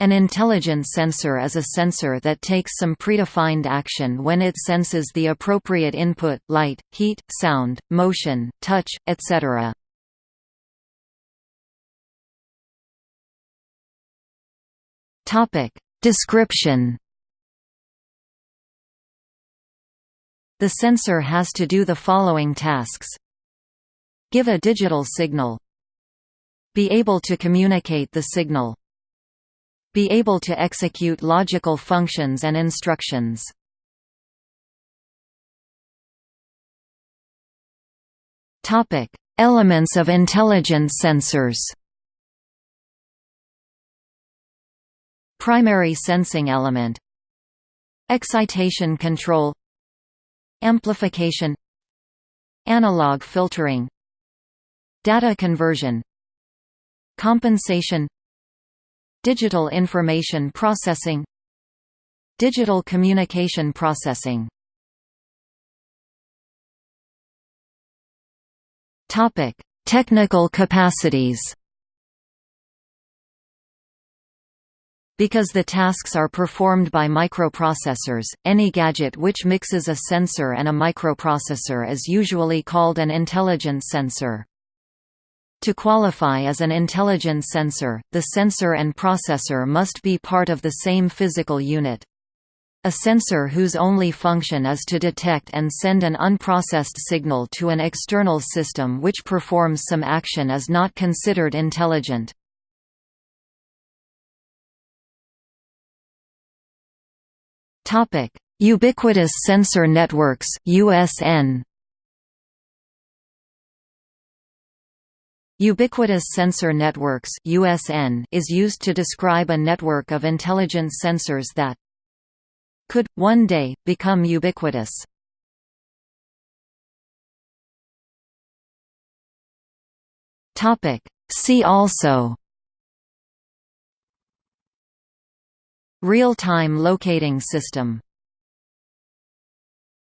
An intelligent sensor is a sensor that takes some predefined action when it senses the appropriate input light, heat, sound, motion, touch, etc. Description The sensor has to do the following tasks. Give a digital signal. Be able to communicate the signal be able to execute logical functions and instructions. Topic: Elements of intelligent sensors. Primary sensing element Excitation control Amplification Analog filtering Data conversion Compensation Digital information processing Digital communication processing Topic: Technical capacities. Because the tasks are performed by microprocessors, any gadget which mixes a sensor and a microprocessor is usually called an intelligent sensor. To qualify as an intelligent sensor, the sensor and processor must be part of the same physical unit. A sensor whose only function is to detect and send an unprocessed signal to an external system which performs some action is not considered intelligent. Ubiquitous Sensor Networks USN Ubiquitous Sensor Networks (USN) is used to describe a network of intelligent sensors that could one day become ubiquitous. Topic: See also Real-time locating system